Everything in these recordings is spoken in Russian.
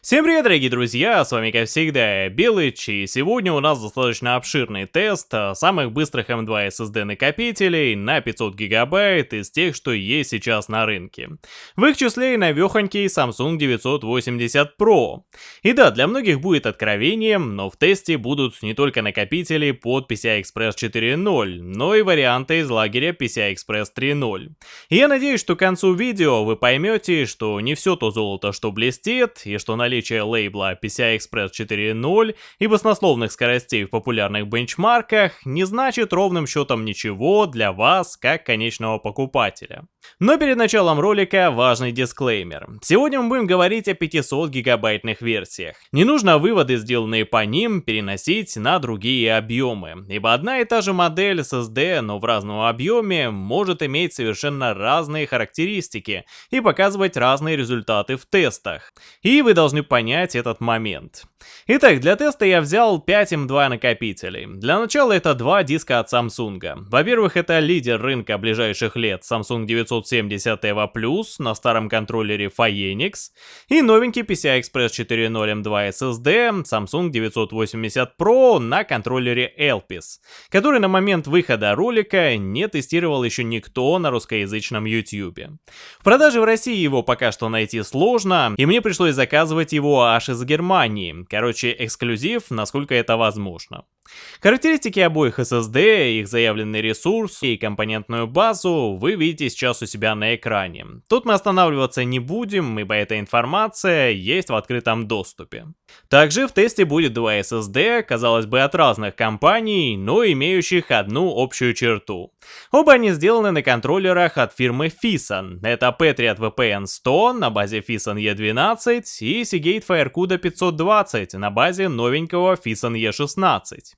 Всем привет, дорогие друзья, с вами как всегда Белыч, и сегодня у нас достаточно обширный тест а, самых быстрых M2 SSD накопителей на 500 гигабайт из тех, что есть сейчас на рынке. В их числе и навехонький Samsung 980 Pro. И да, для многих будет откровением, но в тесте будут не только накопители под PCI Express 4.0, но и варианты из лагеря PCI Express 3.0. И я надеюсь, что к концу видео вы поймете, что не все то золото, что блестит, и что наличие наличие лейбла PCI Express 4.0 и баснословных скоростей в популярных бенчмарках не значит ровным счетом ничего для вас, как конечного покупателя. Но перед началом ролика важный дисклеймер. Сегодня мы будем говорить о 500 гигабайтных версиях. Не нужно выводы, сделанные по ним, переносить на другие объемы, ибо одна и та же модель SSD, но в разном объеме, может иметь совершенно разные характеристики и показывать разные результаты в тестах. И вы должны понять этот момент. Итак, для теста я взял 5 M2 накопителей. Для начала это два диска от Samsung. Во-первых, это лидер рынка ближайших лет Samsung 970 EVO Plus на старом контроллере Phoenix и новенький PCI Express 4.0 M2 SSD Samsung 980 Pro на контроллере Elpis, который на момент выхода ролика не тестировал еще никто на русскоязычном YouTube. В продаже в России его пока что найти сложно, и мне пришлось заказывать его аж из Германии, Короче, эксклюзив, насколько это возможно. Характеристики обоих SSD, их заявленный ресурс и компонентную базу вы видите сейчас у себя на экране. Тут мы останавливаться не будем, ибо эта информация есть в открытом доступе. Также в тесте будет два SSD, казалось бы от разных компаний, но имеющих одну общую черту. Оба они сделаны на контроллерах от фирмы Fison. Это Patriot VPN 100 на базе Fison E12 и Seagate FireCuda 520 на базе новенького Fison E16.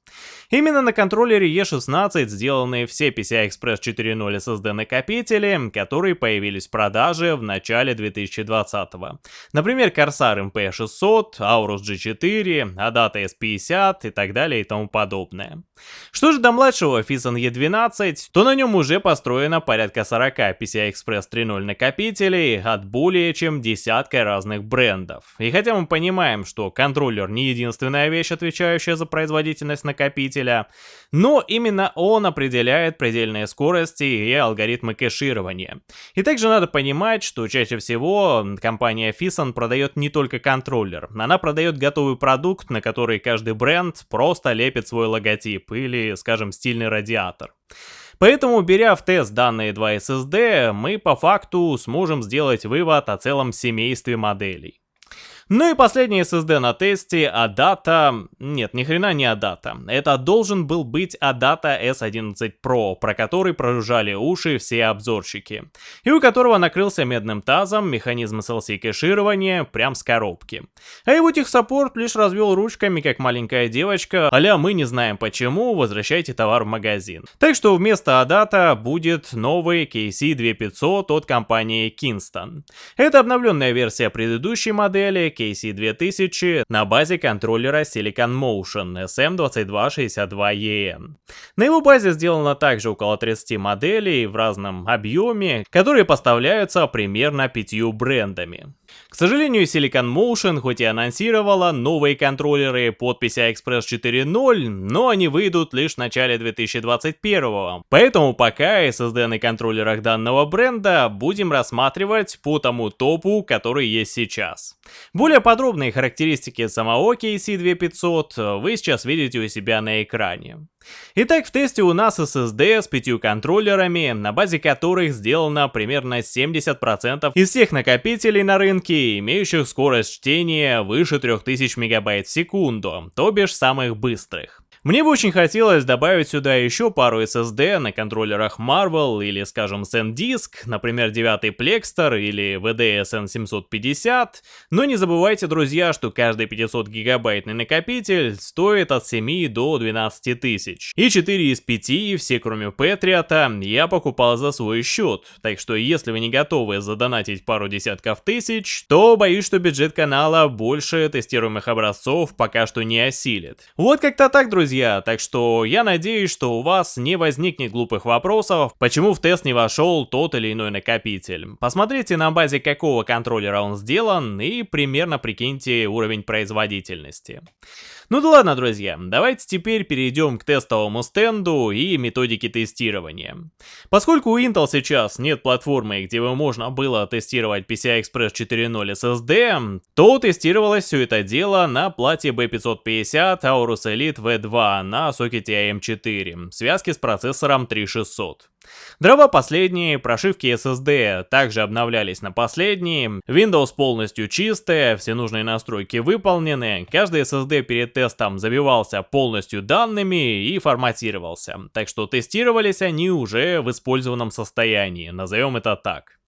Именно на контроллере E16 сделаны все PCI Express 4.0 SSD накопители, которые появились в продаже в начале 2020 -го. Например, Corsair MP600, Aorus G4, Adata S50 и так далее и тому подобное. Что же до младшего Fison E12, то на нем уже построено порядка 40 PCI Express 3.0 накопителей от более чем десятка разных брендов. И хотя мы понимаем, что контроллер не единственная вещь, отвечающая за производительность накопителя, но именно он определяет предельные скорости и алгоритмы кэширования. И также надо понимать, что чаще всего компания Fison продает не только контроллер, она продает готовый продукт, на который каждый бренд просто лепит свой логотип или, скажем, стильный радиатор. Поэтому, беря в тест данные 2 SSD, мы по факту сможем сделать вывод о целом семействе моделей. Ну и последний SSD на тесте Adata... Нет, ни хрена не Adata. Это должен был быть Adata S11 Pro, про который прожужжали уши все обзорщики. И у которого накрылся медным тазом механизм SLC кэширования прям с коробки. А его техсаппорт лишь развел ручками, как маленькая девочка, аля мы не знаем почему, возвращайте товар в магазин. Так что вместо Adata будет новый KC2500 от компании Kingston. Это обновленная версия предыдущей модели, KC2000 на базе контроллера Silicon Motion SM2262EN. На его базе сделано также около 30 моделей в разном объеме, которые поставляются примерно пятью брендами. К сожалению, Silicon Motion хоть и анонсировала новые контроллеры под PCI Express 4.0, но они выйдут лишь в начале 2021. Поэтому пока SSD на контроллерах данного бренда будем рассматривать по тому топу, который есть сейчас. Более подробные характеристики самого KC2500 вы сейчас видите у себя на экране. Итак, в тесте у нас SSD с пятью контроллерами, на базе которых сделано примерно 70% из всех накопителей на рынке, имеющих скорость чтения выше 3000 МБ в секунду, то бишь самых быстрых. Мне бы очень хотелось добавить сюда еще пару SSD на контроллерах Marvel или, скажем, SanDisk, например, 9 Plextor или VDSN 750, но не забывайте, друзья, что каждый 500 гигабайтный накопитель стоит от 7 до 12 тысяч. И 4 из 5, все кроме Patriot, я покупал за свой счет, так что если вы не готовы задонатить пару десятков тысяч, то боюсь, что бюджет канала больше тестируемых образцов пока что не осилит. Вот как-то так, друзья друзья, так что я надеюсь, что у вас не возникнет глупых вопросов, почему в тест не вошел тот или иной накопитель. Посмотрите на базе какого контроллера он сделан и примерно прикиньте уровень производительности. Ну да ладно, друзья, давайте теперь перейдем к тестовому стенду и методике тестирования. Поскольку у Intel сейчас нет платформы, где бы можно было тестировать PCI Express 4.0 SSD, то тестировалось все это дело на плате B550 Aorus Elite V2 на сокете AM4 в связке с процессором 3600. Дрова последние, прошивки SSD также обновлялись на последние, Windows полностью чистая, все нужные настройки выполнены, каждый SSD перед тестом забивался полностью данными и форматировался, так что тестировались они уже в использованном состоянии, назовем это так.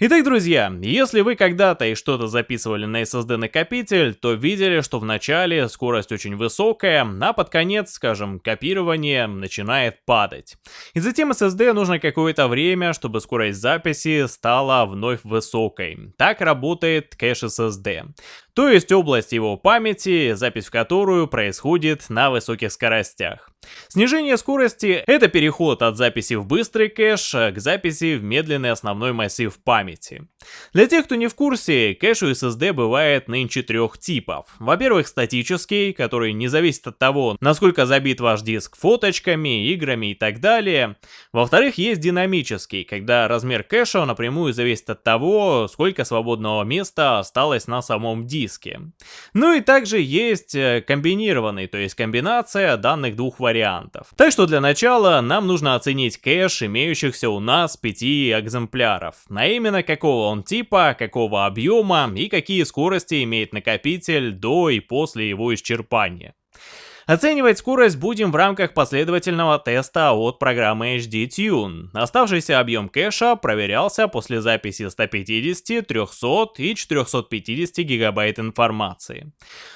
Итак, друзья, если вы когда-то и что-то записывали на SSD накопитель, то видели, что в начале скорость очень высокая, а под конец, скажем, копирование начинает падать. И затем SSD нужно какое-то время, чтобы скорость записи стала вновь высокой. Так работает кэш SSD то есть область его памяти, запись в которую происходит на высоких скоростях. Снижение скорости — это переход от записи в быстрый кэш к записи в медленный основной массив памяти. Для тех, кто не в курсе, кэш у SSD бывает нынче трех типов. Во-первых, статический, который не зависит от того, насколько забит ваш диск фоточками, играми и так далее. Во-вторых, есть динамический, когда размер кэша напрямую зависит от того, сколько свободного места осталось на самом диске диске. Ну и также есть э, комбинированный, то есть комбинация данных двух вариантов. Так что для начала нам нужно оценить кэш имеющихся у нас 5 экземпляров, а именно какого он типа, какого объема и какие скорости имеет накопитель до и после его исчерпания. Оценивать скорость будем в рамках последовательного теста от программы HD Tune. Оставшийся объем кэша проверялся после записи 150, 300 и 450 гигабайт информации.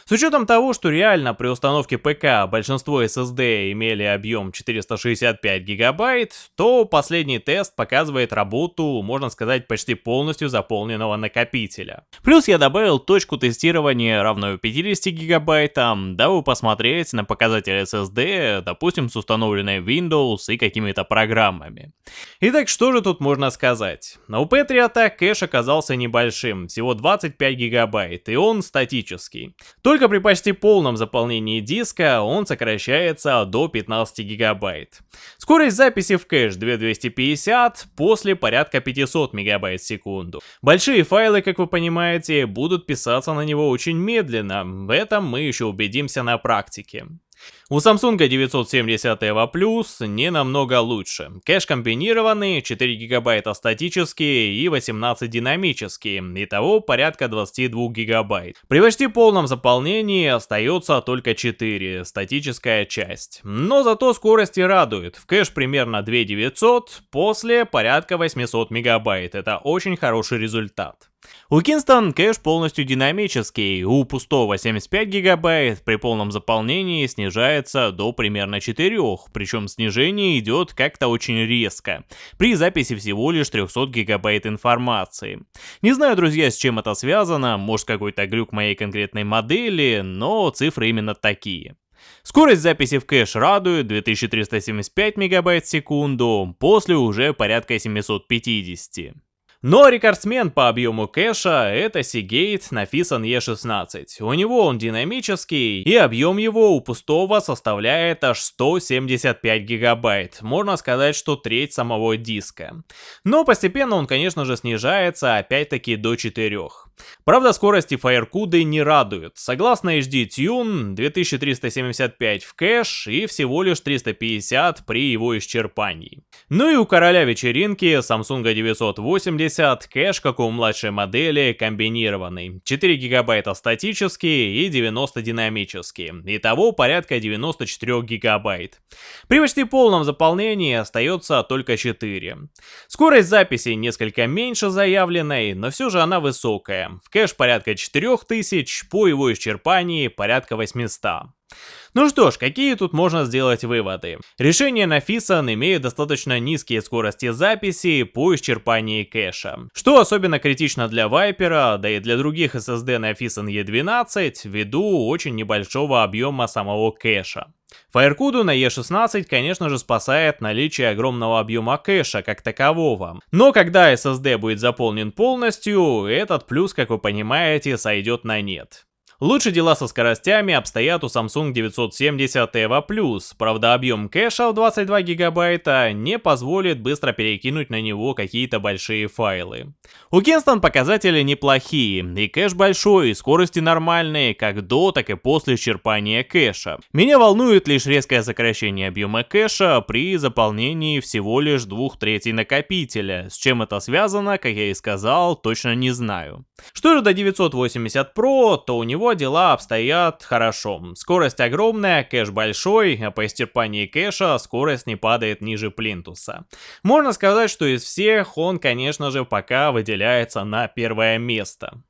С учетом того, что реально при установке ПК большинство SSD имели объем 465 гигабайт, то последний тест показывает работу, можно сказать, почти полностью заполненного накопителя. Плюс я добавил точку тестирования равную 50 гигабайтам, дабы посмотреть на показатель SSD, допустим, с установленной Windows и какими-то программами. Итак, что же тут можно сказать? У Patriot кэш оказался небольшим, всего 25 гигабайт, и он статический. Только при почти полном заполнении диска он сокращается до 15 гигабайт. Скорость записи в кэш 2250, после порядка 500 мегабайт в секунду. Большие файлы, как вы понимаете, будут писаться на него очень медленно, в этом мы еще убедимся на практике. У Samsung 970 EVO Plus не намного лучше. Кэш комбинированный, 4 гигабайта статические и 18 динамические, итого порядка 22 гигабайт. При почти полном заполнении остается только 4, статическая часть. Но зато скорости радует, в кэш примерно 2900, после порядка 800 мегабайт, это очень хороший результат. У Kingston кэш полностью динамический, у пустого 75 гигабайт при полном заполнении снижается до примерно 4, причем снижение идет как-то очень резко, при записи всего лишь 300 гигабайт информации. Не знаю, друзья, с чем это связано, может какой-то глюк моей конкретной модели, но цифры именно такие. Скорость записи в кэш радует 2375 мегабайт в секунду, после уже порядка 750. Но рекордсмен по объему кэша это Seagate Nafisan E16. У него он динамический, и объем его у пустого составляет аж 175 гигабайт. Можно сказать, что треть самого диска. Но постепенно он, конечно же, снижается опять-таки до 4. Правда, скорости FireCuda не радуют. Согласно HD Tune, 2375 в кэш и всего лишь 350 при его исчерпании. Ну и у короля вечеринки Samsung 980 кэш, как у младшей модели, комбинированный. 4 гигабайта статические и 90 динамические. Итого порядка 94 гигабайт. При почти полном заполнении остается только 4. Скорость записи несколько меньше заявленной, но все же она высокая в кэш порядка 4000, по его исчерпании порядка 800. Ну что ж, какие тут можно сделать выводы? Решение на Fison имеет достаточно низкие скорости записи по исчерпании кэша. Что особенно критично для Viper, да и для других SSD на Fison E12, ввиду очень небольшого объема самого кэша. Firecuda на E16, конечно же, спасает наличие огромного объема кэша как такового. Но когда SSD будет заполнен полностью, этот плюс, как вы понимаете, сойдет на нет. Лучше дела со скоростями обстоят у Samsung 970 EVO+, правда объем кэша в 22 гигабайта не позволит быстро перекинуть на него какие-то большие файлы. У Kingston показатели неплохие, и кэш большой, и скорости нормальные, как до, так и после исчерпания кэша. Меня волнует лишь резкое сокращение объема кэша при заполнении всего лишь двух третей накопителя. С чем это связано, как я и сказал, точно не знаю. Что же до 980 Pro, то у него дела обстоят хорошо. Скорость огромная, кэш большой, а по исчерпании кэша скорость не падает ниже плинтуса. Можно сказать, что из всех он, конечно же, пока выделяется на первое место.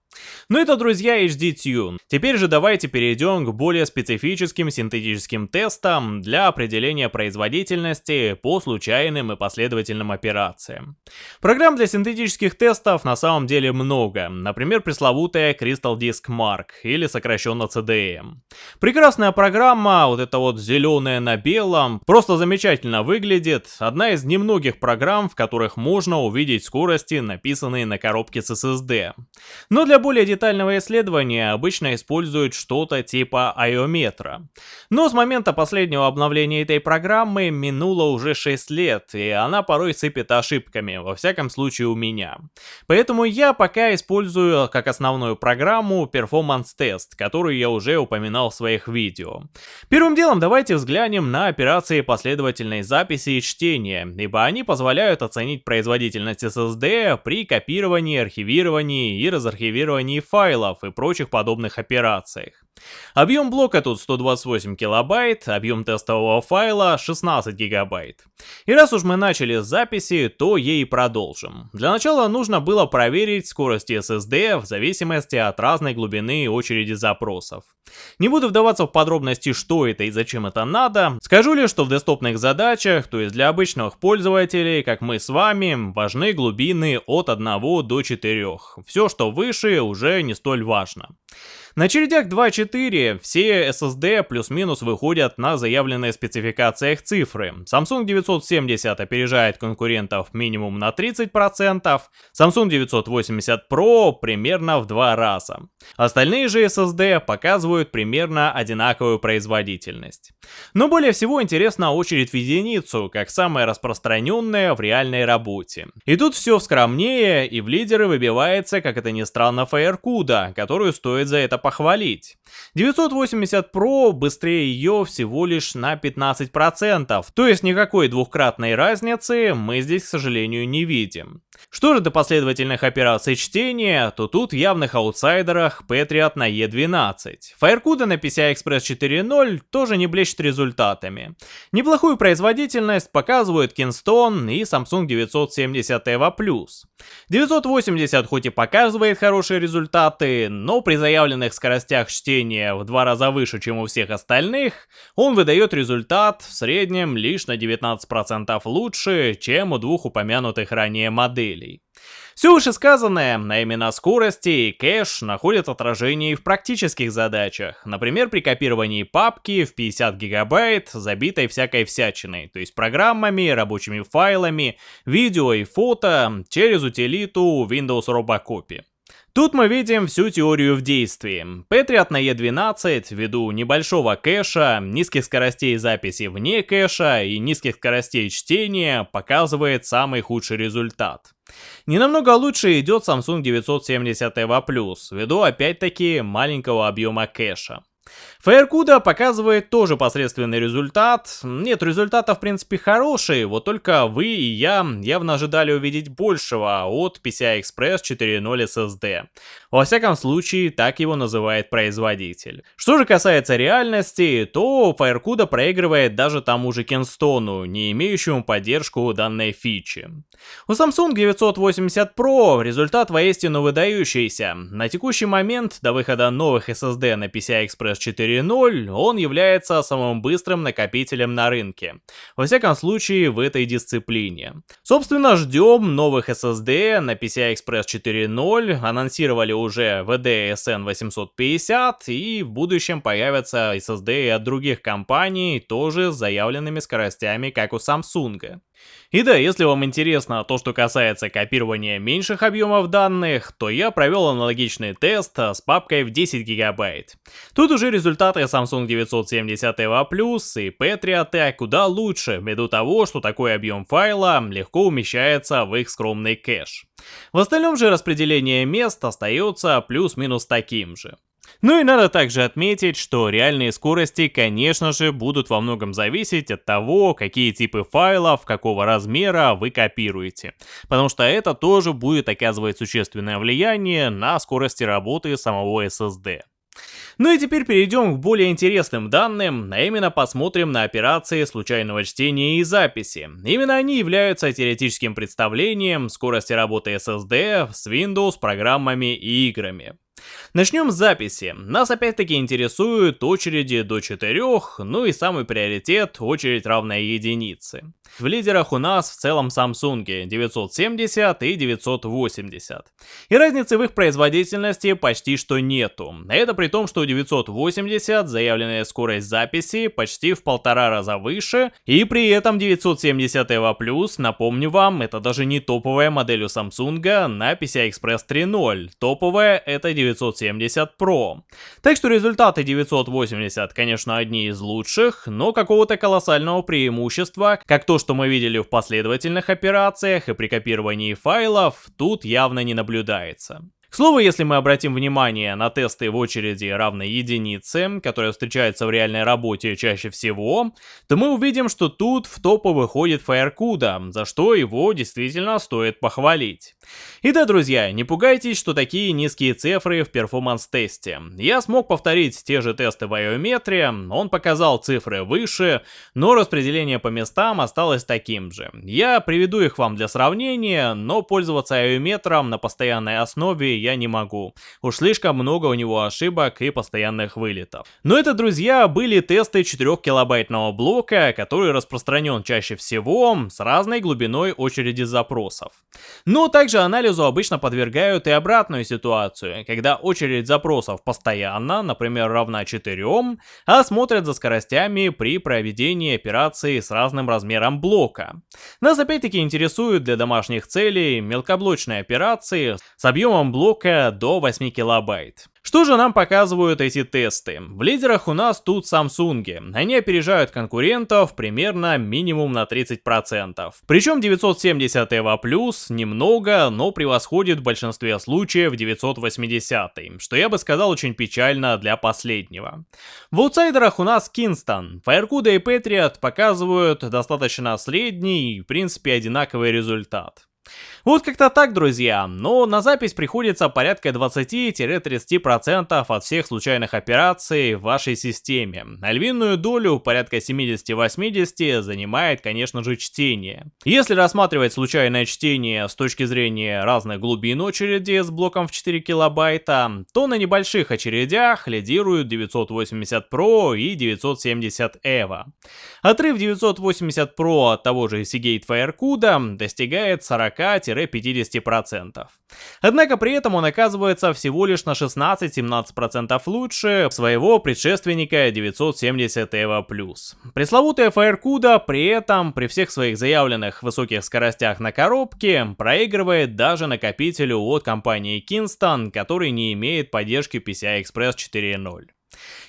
Ну это, друзья, HD Tune. Теперь же давайте перейдем к более специфическим синтетическим тестам для определения производительности по случайным и последовательным операциям. Программ для синтетических тестов на самом деле много, например, пресловутая Crystal Disk Mark или сокращенно CDM. Прекрасная программа, вот эта вот зеленая на белом, просто замечательно выглядит, одна из немногих программ, в которых можно увидеть скорости, написанные на коробке с SSD. Но для более детального исследования обычно используют что-то типа айометра. Но с момента последнего обновления этой программы минуло уже 6 лет, и она порой сыпет ошибками, во всяком случае у меня. Поэтому я пока использую как основную программу Performance Test, которую я уже упоминал в своих видео. Первым делом давайте взглянем на операции последовательной записи и чтения, ибо они позволяют оценить производительность SSD при копировании, архивировании и разархивировании копировании файлов и прочих подобных операциях. Объем блока тут 128 килобайт, объем тестового файла 16 гигабайт. И раз уж мы начали с записи, то ей продолжим. Для начала нужно было проверить скорость SSD в зависимости от разной глубины очереди запросов. Не буду вдаваться в подробности, что это и зачем это надо, скажу лишь, что в десктопных задачах, то есть для обычных пользователей, как мы с вами, важны глубины от 1 до 4. Все, что выше, уже не столь важно. На очередях 2.4 все SSD плюс-минус выходят на заявленные спецификациях цифры. Samsung 970 опережает конкурентов минимум на 30%, Samsung 980 Pro примерно в два раза. Остальные же SSD показывают примерно одинаковую производительность. Но более всего интересна очередь в единицу, как самая распространенная в реальной работе. И тут все скромнее, и в лидеры выбивается, как это ни странно, FireCuda, которую стоит за это похвалить. 980 Pro быстрее ее всего лишь на 15%, то есть никакой двухкратной разницы мы здесь, к сожалению, не видим. Что же до последовательных операций чтения, то тут явных аутсайдерах Patriot на E12. Firecuda на PCI Express 4.0 тоже не блещет результатами. Неплохую производительность показывают Kingston и Samsung 970 EVO+. 980 хоть и показывает хорошие результаты, но при заявленных скоростях чтения в два раза выше, чем у всех остальных, он выдает результат в среднем лишь на 19% лучше, чем у двух упомянутых ранее моделей. Все вышесказанное, а именно скорости и кэш, находят отражение и в практических задачах. Например, при копировании папки в 50 гигабайт, забитой всякой всячиной, то есть программами, рабочими файлами, видео и фото через утилиту Windows Robocopy. Тут мы видим всю теорию в действии. Patriot на E12, ввиду небольшого кэша, низких скоростей записи вне кэша и низких скоростей чтения, показывает самый худший результат. Не намного лучше идет Samsung 970 EVO+, ввиду опять-таки маленького объема кэша. Фаеркуда показывает тоже посредственный результат. Нет, результата в принципе хороший, вот только вы и я явно ожидали увидеть большего от PCI Express 4.0 SSD. Во всяком случае, так его называет производитель. Что же касается реальности, то Firecuda проигрывает даже тому же Кенстону, не имеющему поддержку данной фичи. У Samsung 980 Pro результат воистину выдающийся. На текущий момент, до выхода новых SSD на PCI Express 4.0, он является самым быстрым накопителем на рынке. Во всяком случае, в этой дисциплине. Собственно, ждем новых SSD на PCI Express 4.0, анонсировали уже VDSN 850 и в будущем появятся SSD от других компаний, тоже с заявленными скоростями, как у Samsung. И да, если вам интересно то, что касается копирования меньших объемов данных, то я провел аналогичный тест с папкой в 10 гигабайт. Тут уже результаты Samsung 970 EVO Plus и Patriot куда лучше, ввиду того, что такой объем файла легко умещается в их скромный кэш. В остальном же распределение мест остается плюс-минус таким же. Ну и надо также отметить, что реальные скорости, конечно же, будут во многом зависеть от того, какие типы файлов, какого размера вы копируете. Потому что это тоже будет оказывать существенное влияние на скорости работы самого SSD. Ну и теперь перейдем к более интересным данным, а именно посмотрим на операции случайного чтения и записи. Именно они являются теоретическим представлением скорости работы SSD с Windows, программами и играми. Начнем с записи. Нас опять-таки интересуют очереди до 4, ну и самый приоритет очередь равная единице. В лидерах у нас в целом Samsung 970 и 980. И разницы в их производительности почти что нету. Это при том, что у 980 заявленная скорость записи почти в полтора раза выше, и при этом 970 EVO напомню вам, это даже не топовая модель у Samsung на PCI Express 3.0. Топовая это 970 Pro. Так что результаты 980, конечно, одни из лучших, но какого-то колоссального преимущества, как то, что мы видели в последовательных операциях и при копировании файлов, тут явно не наблюдается. К слову, если мы обратим внимание на тесты в очереди равной единице, которая встречается в реальной работе чаще всего, то мы увидим, что тут в топы выходит Firecuda, за что его действительно стоит похвалить. И да, друзья, не пугайтесь, что такие низкие цифры в performance-тесте. Я смог повторить те же тесты в Iometer, он показал цифры выше, но распределение по местам осталось таким же. Я приведу их вам для сравнения, но пользоваться Iometer ом на постоянной основе я не могу. Уж слишком много у него ошибок и постоянных вылетов. Но это, друзья, были тесты 4 килобайтного блока, который распространен чаще всего с разной глубиной очереди запросов. Но также анализу обычно подвергают и обратную ситуацию, когда очередь запросов постоянно, например, равна 4, а смотрят за скоростями при проведении операции с разным размером блока. Нас опять-таки интересуют для домашних целей мелкоблочные операции с объемом блока блока до 8 килобайт. Что же нам показывают эти тесты? В лидерах у нас тут Samsung. Они опережают конкурентов примерно минимум на 30%. Причем 970 EVO Plus немного, но превосходит в большинстве случаев 980, что я бы сказал очень печально для последнего. В аутсайдерах у нас Kingston. Firecuda и Patriot показывают достаточно средний и в принципе одинаковый результат. Вот как-то так, друзья, но на запись приходится порядка 20-30% от всех случайных операций в вашей системе. А львиную долю, порядка 70-80, занимает, конечно же, чтение. Если рассматривать случайное чтение с точки зрения разных глубин очереди с блоком в 4 килобайта, то на небольших очередях лидируют 980 Pro и 970 EVO. Отрыв 980 Pro от того же Seagate Firecuda достигает 40 40-50%. Однако при этом он оказывается всего лишь на 16-17% лучше своего предшественника 970 EVO+. Пресловутая Firecuda при этом, при всех своих заявленных высоких скоростях на коробке, проигрывает даже накопителю от компании Kingston, который не имеет поддержки PCI Express 4.0.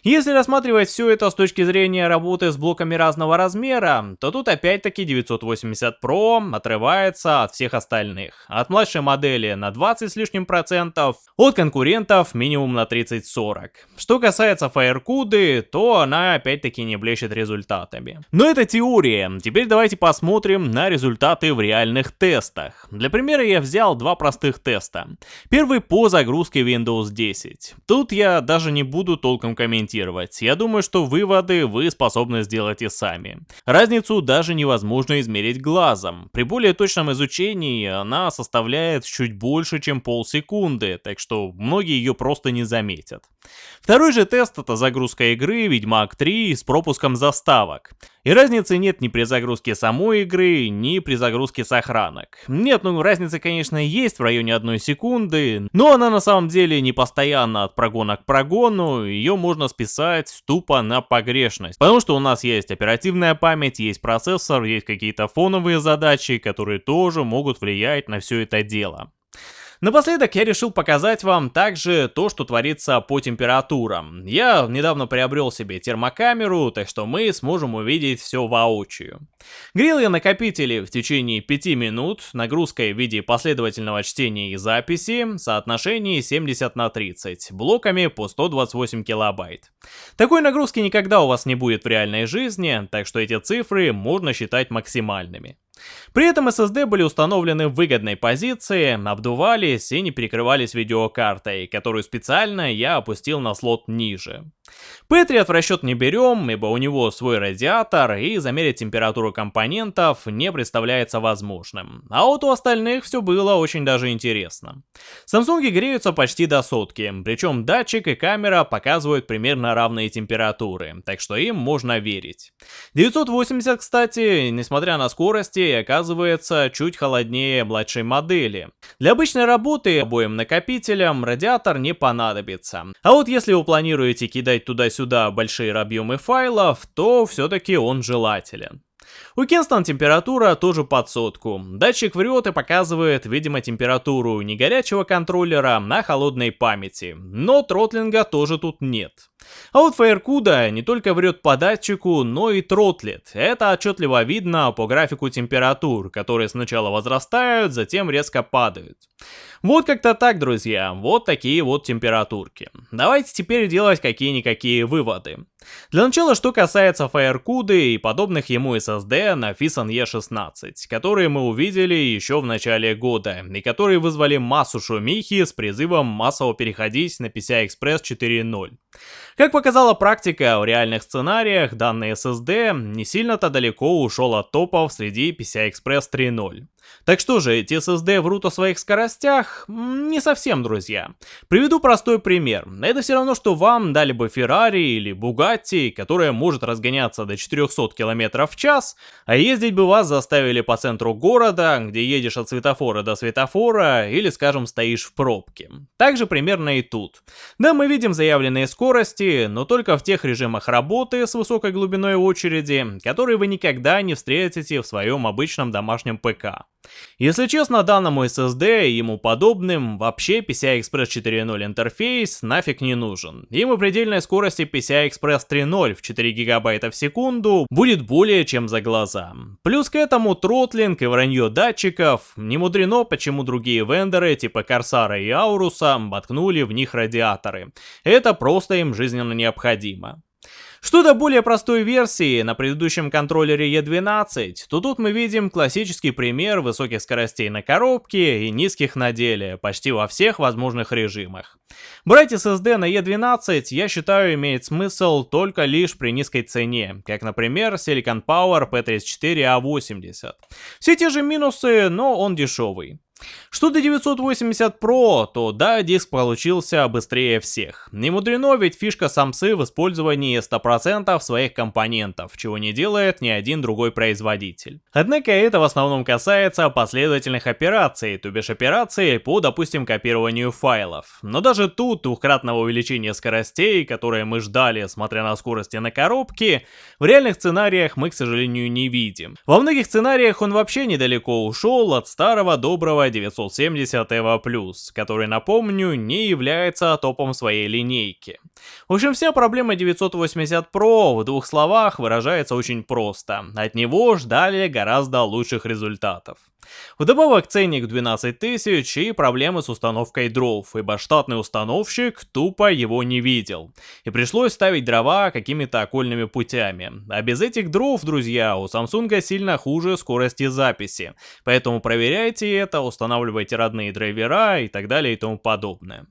Если рассматривать все это с точки зрения работы с блоками разного размера, то тут опять-таки 980 Pro отрывается от всех остальных. От младшей модели на 20 с лишним процентов, от конкурентов минимум на 30-40. Что касается Firecuda, то она опять-таки не блещет результатами. Но это теория, теперь давайте посмотрим на результаты в реальных тестах. Для примера я взял два простых теста. Первый по загрузке Windows 10. Тут я даже не буду толком комментировать. Я думаю, что выводы вы способны сделать и сами. Разницу даже невозможно измерить глазом. При более точном изучении она составляет чуть больше, чем полсекунды, так что многие ее просто не заметят. Второй же тест это загрузка игры Ведьмак 3 с пропуском заставок. И разницы нет ни при загрузке самой игры, ни при загрузке сохранок. Нет, ну разница, конечно, есть в районе одной секунды, но она на самом деле не постоянно от прогона к прогону, ее можно списать тупо на погрешность. Потому что у нас есть оперативная память, есть процессор, есть какие-то фоновые задачи, которые тоже могут влиять на все это дело. Напоследок я решил показать вам также то, что творится по температурам. Я недавно приобрел себе термокамеру, так что мы сможем увидеть все воочию. Грел я накопители в течение 5 минут, нагрузкой в виде последовательного чтения и записи, соотношении 70 на 30, блоками по 128 килобайт. Такой нагрузки никогда у вас не будет в реальной жизни, так что эти цифры можно считать максимальными. При этом SSD были установлены в выгодной позиции, обдувались и не перекрывались видеокартой, которую специально я опустил на слот ниже. Patriot в расчет не берем, ибо у него свой радиатор и замерить температуру компонентов не представляется возможным. А вот у остальных все было очень даже интересно. Samsung греются почти до сотки, причем датчик и камера показывают примерно равные температуры, так что им можно верить. 980, кстати, несмотря на скорости, оказывается чуть холоднее младшей модели. Для обычной работы обоим накопителям радиатор не понадобится. А вот если вы планируете кидать кидать туда-сюда большие объемы файлов, то все-таки он желателен. У Kingston температура тоже под сотку. Датчик врет и показывает, видимо, температуру не горячего контроллера, а холодной памяти. Но тротлинга тоже тут нет. А вот Firecuda не только врет по датчику, но и тротлит. Это отчетливо видно по графику температур, которые сначала возрастают, затем резко падают. Вот как-то так, друзья, вот такие вот температурки. Давайте теперь делать какие-никакие выводы. Для начала, что касается Firecuda и подобных ему SSD на Fison E16, которые мы увидели еще в начале года, и которые вызвали массу шумихи с призывом массово переходить на PCI Express 4.0. Как показала практика, в реальных сценариях данный SSD не сильно-то далеко ушел от топов среди PCI Express 3.0. Так что же, эти SSD врут о своих скоростях? Не совсем, друзья. Приведу простой пример. Это все равно, что вам дали бы Ferrari или Bugatti, которая может разгоняться до 400 км в час, а ездить бы вас заставили по центру города, где едешь от светофора до светофора, или, скажем, стоишь в пробке. Так же примерно и тут. Да, мы видим заявленные скорости, но только в тех режимах работы с высокой глубиной очереди, которые вы никогда не встретите в своем обычном домашнем ПК. Если честно, данному SSD и ему подобным вообще PCI Express 4.0 интерфейс нафиг не нужен. Ему предельной скорости PCI Express 3.0 в 4 гигабайта в секунду будет более чем за глаза. Плюс к этому тротлинг и вранье датчиков, не мудрено, почему другие вендоры типа Корсара и Ауруса воткнули в них радиаторы. Это просто им жизненно необходимо. Что до более простой версии на предыдущем контроллере E12, то тут мы видим классический пример высоких скоростей на коробке и низких на деле, почти во всех возможных режимах. Брать SSD на E12, я считаю, имеет смысл только лишь при низкой цене, как, например, Silicon Power P34A80. Все те же минусы, но он дешевый. Что до 980 Pro, то да, диск получился быстрее всех. Не мудрено, ведь фишка самсы в использовании 100% своих компонентов, чего не делает ни один другой производитель. Однако это в основном касается последовательных операций, то бишь операций по, допустим, копированию файлов. Но даже тут двухкратного увеличения скоростей, которые мы ждали, смотря на скорости на коробке, в реальных сценариях мы, к сожалению, не видим. Во многих сценариях он вообще недалеко ушел от старого доброго 970 EVO+, который, напомню, не является топом своей линейки. В общем, вся проблема 980 Pro в двух словах выражается очень просто. От него ждали гораздо лучших результатов. Вдобавок ценник 12 тысяч и проблемы с установкой дров, ибо штатный установщик тупо его не видел. И пришлось ставить дрова какими-то окольными путями. А без этих дров, друзья, у Samsung сильно хуже скорости записи. Поэтому проверяйте это, устанавливайте родные драйвера и так далее и тому подобное.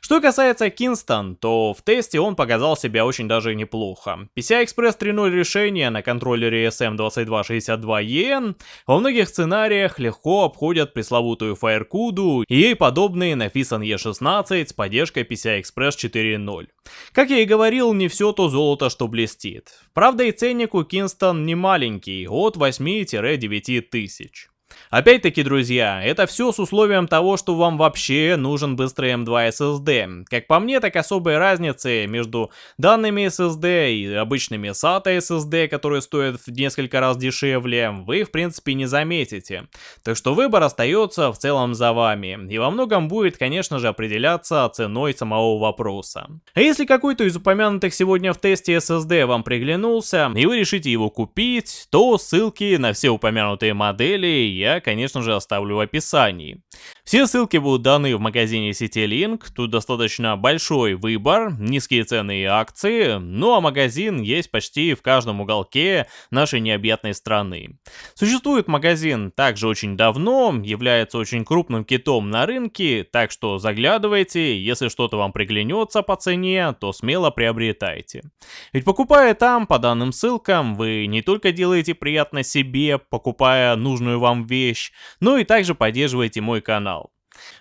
Что касается Kingston, то в тесте он показал себя очень даже неплохо. PCI-Express 3.0 решение на контроллере SM2262EN во многих сценариях легко обходят пресловутую FireCuda и ей подобные на Fison E16 с поддержкой PCI-Express 4.0. Как я и говорил, не все то золото, что блестит. Правда и ценник у Kingston не маленький, от 8-9 тысяч. Опять-таки, друзья, это все с условием того, что вам вообще нужен быстрый M2 SSD. Как по мне, так особой разницы между данными SSD и обычными SATA SSD, которые стоят в несколько раз дешевле, вы в принципе не заметите. Так что выбор остается в целом за вами. И во многом будет, конечно же, определяться ценой самого вопроса. А если какой-то из упомянутых сегодня в тесте SSD вам приглянулся, и вы решите его купить, то ссылки на все упомянутые модели я, конечно же, оставлю в описании. Все ссылки будут даны в магазине сети Link, тут достаточно большой выбор, низкие цены и акции, ну а магазин есть почти в каждом уголке нашей необъятной страны. Существует магазин также очень давно, является очень крупным китом на рынке, так что заглядывайте, если что-то вам приглянется по цене, то смело приобретайте. Ведь покупая там, по данным ссылкам, вы не только делаете приятно себе, покупая нужную вам вещь, но и также поддерживаете мой канал.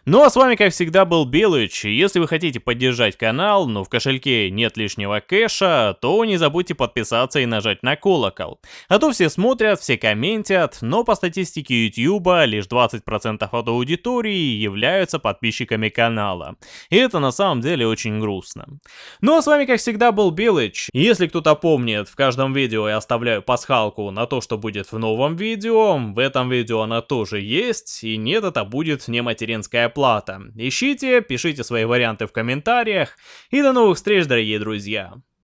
Ну а с вами как всегда был Белыч, если вы хотите поддержать канал, но в кошельке нет лишнего кэша, то не забудьте подписаться и нажать на колокол. А то все смотрят, все комментят, но по статистике YouTube лишь 20% от аудитории являются подписчиками канала. И это на самом деле очень грустно. Ну а с вами как всегда был Белыч, если кто-то помнит, в каждом видео я оставляю пасхалку на то, что будет в новом видео, в этом видео она тоже есть, и нет, это будет не материнская абонентская плата. Ищите, пишите свои варианты в комментариях и до новых встреч, дорогие друзья!